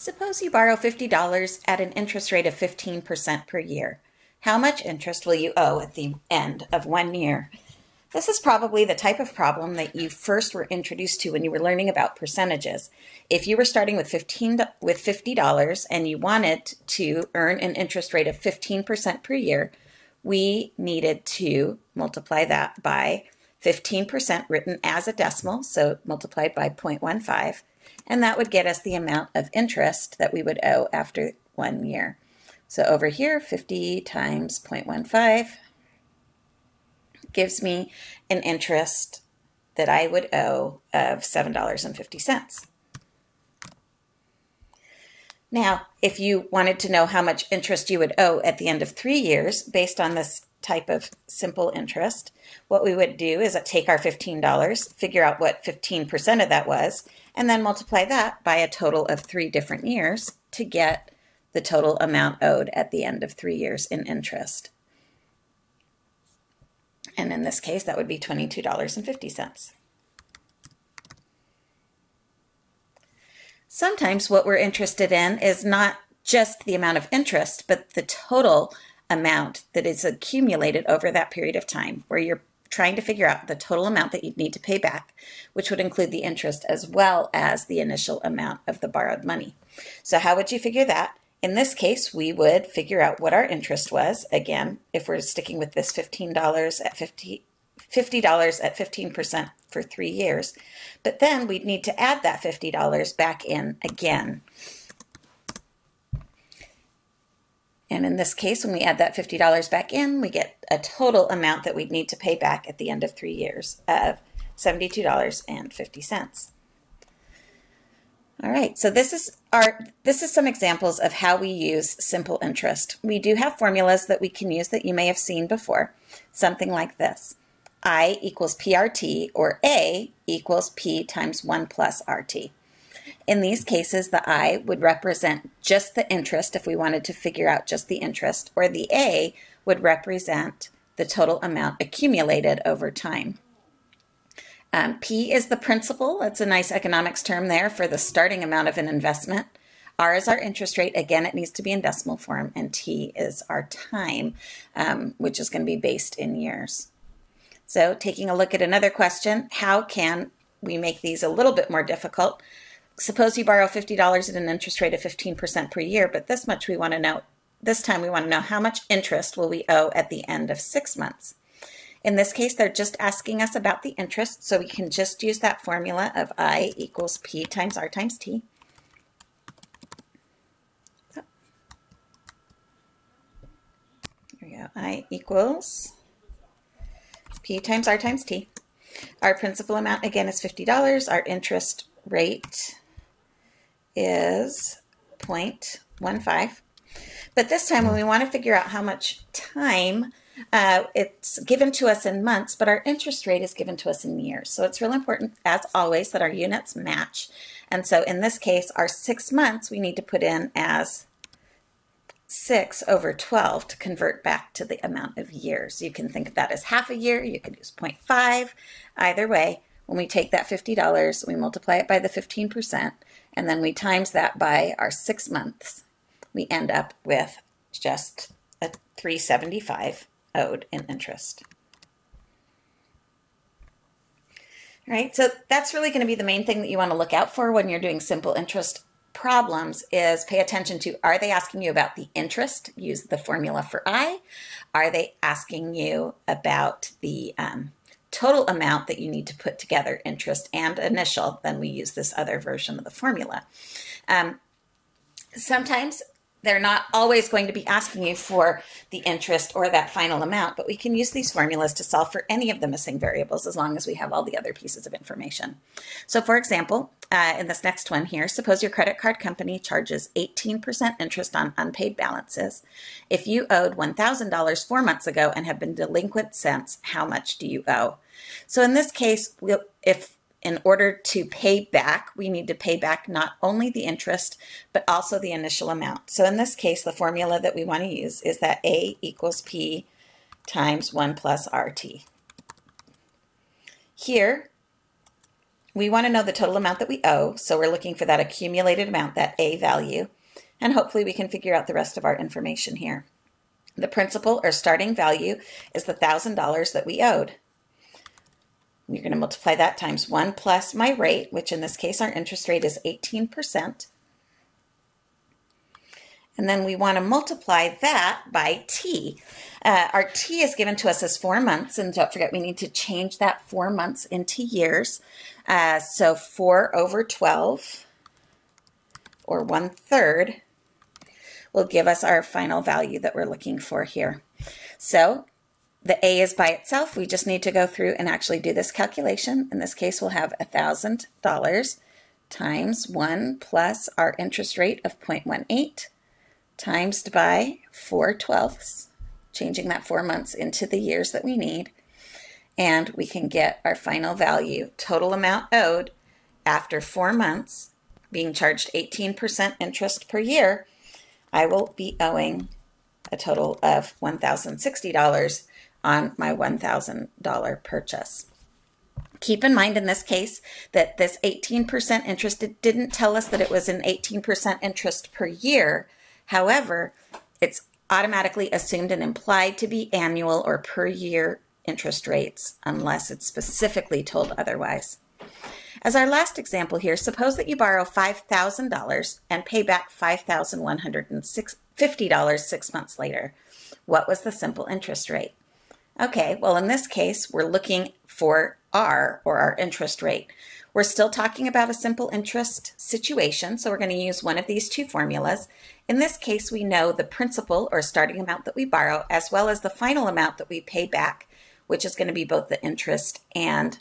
Suppose you borrow $50 at an interest rate of 15% per year. How much interest will you owe at the end of one year? This is probably the type of problem that you first were introduced to when you were learning about percentages. If you were starting with 15 with $50 and you wanted to earn an interest rate of 15% per year, we needed to multiply that by 15% written as a decimal, so multiplied by 0.15, and that would get us the amount of interest that we would owe after one year. So over here, 50 times 0.15 gives me an interest that I would owe of $7.50. Now, if you wanted to know how much interest you would owe at the end of three years based on this type of simple interest, what we would do is uh, take our $15, figure out what 15% of that was, and then multiply that by a total of three different years to get the total amount owed at the end of three years in interest. And in this case, that would be $22.50. Sometimes what we're interested in is not just the amount of interest, but the total amount that is accumulated over that period of time, where you're trying to figure out the total amount that you'd need to pay back, which would include the interest as well as the initial amount of the borrowed money. So how would you figure that? In this case, we would figure out what our interest was. Again, if we're sticking with this $15 at 50, $50 at 15% for three years. But then we'd need to add that $50 back in again. And in this case, when we add that $50 back in, we get a total amount that we'd need to pay back at the end of three years of $72.50. All right, so this is our this is some examples of how we use simple interest. We do have formulas that we can use that you may have seen before. Something like this. I equals PRT or A equals P times 1 plus RT. In these cases, the I would represent just the interest if we wanted to figure out just the interest, or the A would represent the total amount accumulated over time. Um, P is the principal. That's a nice economics term there for the starting amount of an investment. R is our interest rate. Again, it needs to be in decimal form. And T is our time, um, which is going to be based in years. So taking a look at another question, how can we make these a little bit more difficult? Suppose you borrow $50 at an interest rate of 15% per year, but this much we want to know, this time we want to know how much interest will we owe at the end of six months. In this case, they're just asking us about the interest, so we can just use that formula of I equals P times R times T. There we go. I equals P times R times T. Our principal amount, again, is $50. Our interest rate is 0.15. But this time when we want to figure out how much time uh, it's given to us in months, but our interest rate is given to us in years. So it's really important, as always, that our units match. And so in this case, our six months we need to put in as 6 over 12 to convert back to the amount of years. You can think of that as half a year. You could use 0.5. Either way, when we take that $50, we multiply it by the 15%, and then we times that by our six months, we end up with just a 375 owed in interest. All right, so that's really going to be the main thing that you want to look out for when you're doing simple interest problems is pay attention to are they asking you about the interest? Use the formula for I. Are they asking you about the um, total amount that you need to put together, interest and initial? Then we use this other version of the formula. Um, sometimes they're not always going to be asking you for the interest or that final amount, but we can use these formulas to solve for any of the missing variables as long as we have all the other pieces of information. So for example, uh, in this next one here, suppose your credit card company charges 18% interest on unpaid balances. If you owed $1,000 four months ago and have been delinquent since, how much do you owe? So in this case, we'll, if in order to pay back, we need to pay back not only the interest, but also the initial amount. So in this case, the formula that we want to use is that A equals P times 1 plus RT. Here, we want to know the total amount that we owe, so we're looking for that accumulated amount, that A value, and hopefully we can figure out the rest of our information here. The principal or starting value is the $1,000 that we owed. We're going to multiply that times 1 plus my rate, which in this case our interest rate is 18%. And then we want to multiply that by t. Uh, our t is given to us as four months, and don't forget we need to change that four months into years. Uh, so 4 over 12, or one third, will give us our final value that we're looking for here. So the A is by itself. We just need to go through and actually do this calculation. In this case, we'll have $1,000 times 1 plus our interest rate of 0.18 times by 4 twelfths, changing that four months into the years that we need. And we can get our final value, total amount owed after four months, being charged 18% interest per year, I will be owing a total of $1,060 on my $1,000 purchase. Keep in mind in this case that this 18% interest, it didn't tell us that it was an 18% interest per year. However, it's automatically assumed and implied to be annual or per year interest rates unless it's specifically told otherwise. As our last example here, suppose that you borrow $5,000 and pay back $5,150 six months later. What was the simple interest rate? Okay, well in this case, we're looking for R, or our interest rate. We're still talking about a simple interest situation, so we're going to use one of these two formulas. In this case, we know the principal or starting amount that we borrow, as well as the final amount that we pay back, which is going to be both the interest and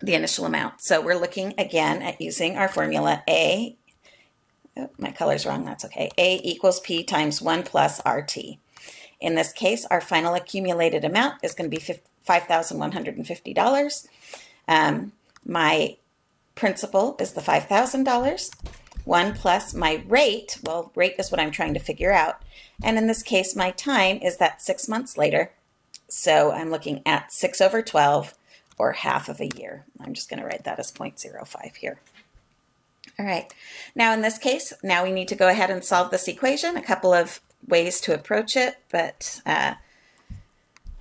the initial amount. So we're looking again at using our formula A, oh, my color's wrong, that's okay, A equals P times 1 plus RT. In this case, our final accumulated amount is going to be $5,150. Um, my principal is the $5,000. 1 plus my rate, well, rate is what I'm trying to figure out. And in this case, my time is that six months later. So I'm looking at 6 over 12 or half of a year. I'm just going to write that as 0.05 here. All right, now in this case, now we need to go ahead and solve this equation. A couple of ways to approach it, but uh,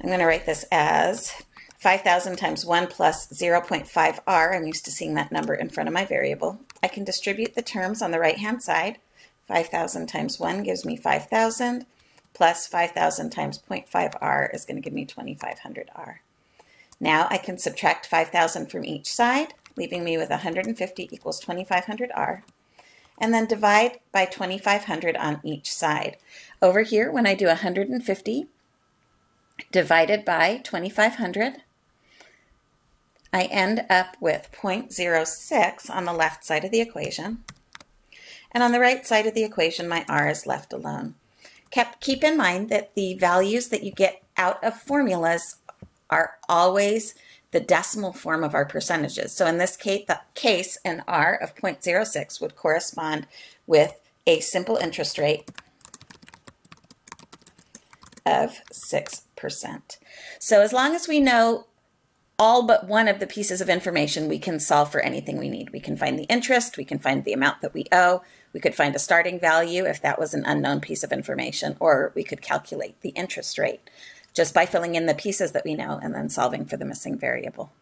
I'm going to write this as 5,000 times 1 plus 0.5r. I'm used to seeing that number in front of my variable. I can distribute the terms on the right-hand side. 5,000 times 1 gives me 5,000, plus 5,000 times 0.5r is going to give me 2,500r. Now I can subtract 5,000 from each side, leaving me with 150 equals 2,500R. And then divide by 2,500 on each side. Over here, when I do 150 divided by 2,500, I end up with 0.06 on the left side of the equation. And on the right side of the equation, my r is left alone. Keep in mind that the values that you get out of formulas are always the decimal form of our percentages. So in this case, case, an R of 0.06 would correspond with a simple interest rate of 6%. So as long as we know all but one of the pieces of information, we can solve for anything we need. We can find the interest, we can find the amount that we owe, we could find a starting value if that was an unknown piece of information, or we could calculate the interest rate just by filling in the pieces that we know and then solving for the missing variable.